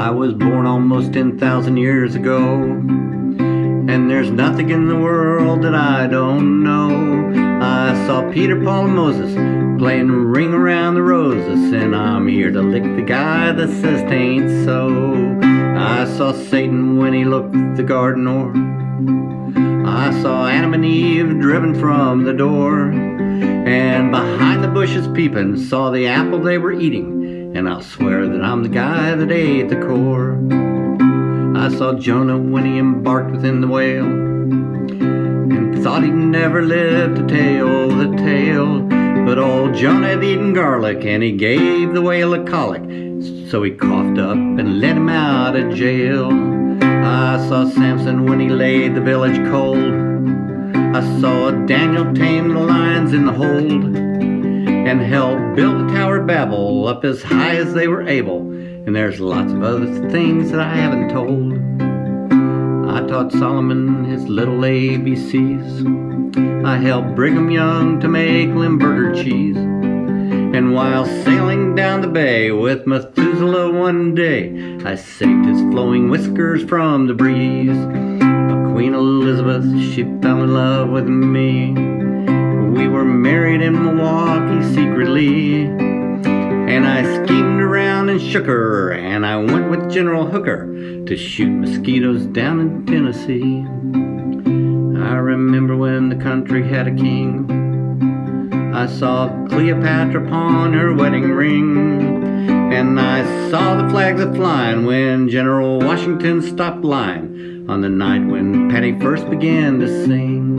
I was born almost 10,000 years ago. And there's nothing in the world that I don't know. I saw Peter, Paul, and Moses playing Ring Around the Roses. And I'm here to lick the guy that says tain't so. I saw Satan when he looked the garden o'er. I saw Adam and Eve driven from the door. And behind the bushes peeping, saw the apple they were eating. And I'll swear that I'm the guy that ate the core. I saw Jonah when he embarked within the whale. And thought he'd never live to tell the tale. But old Jonah had eaten garlic and he gave the whale a colic. So he coughed up and let him out of jail. I saw Samson when he laid the village cold. I saw Daniel tame the lions in the hold and help build the Tower Babel up as high as they were able. And there's lots of other things that I haven't told. I taught Solomon his little ABCs. I helped Brigham Young to make Limburger cheese. And while sailing down the bay with Methuselah one day, I saved his flowing whiskers from the breeze. But Queen Elizabeth, she fell in love with me. We were married in Milwaukee secretly. And I schemed around and shook her, and I went with General Hooker to shoot mosquitoes down in Tennessee. I remember when the country had a king. I saw Cleopatra pawn her wedding ring. And I saw the flags a flying when General Washington stopped lying on the night when Patti first began to sing.